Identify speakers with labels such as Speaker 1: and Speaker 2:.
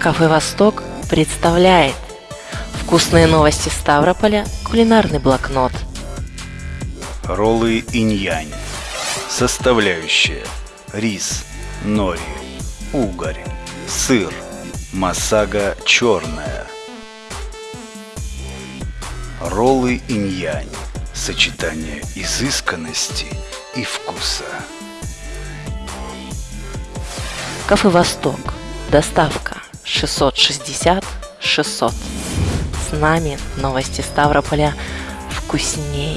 Speaker 1: Кафе «Восток» представляет Вкусные новости Ставрополя, кулинарный блокнот.
Speaker 2: Роллы инь-янь Составляющие Рис, нори, угорь, сыр, масага черная. Роллы инь-янь Сочетание изысканности и вкуса.
Speaker 1: Кафе «Восток» Доставка 660 600 С нами новости Ставрополя вкуснее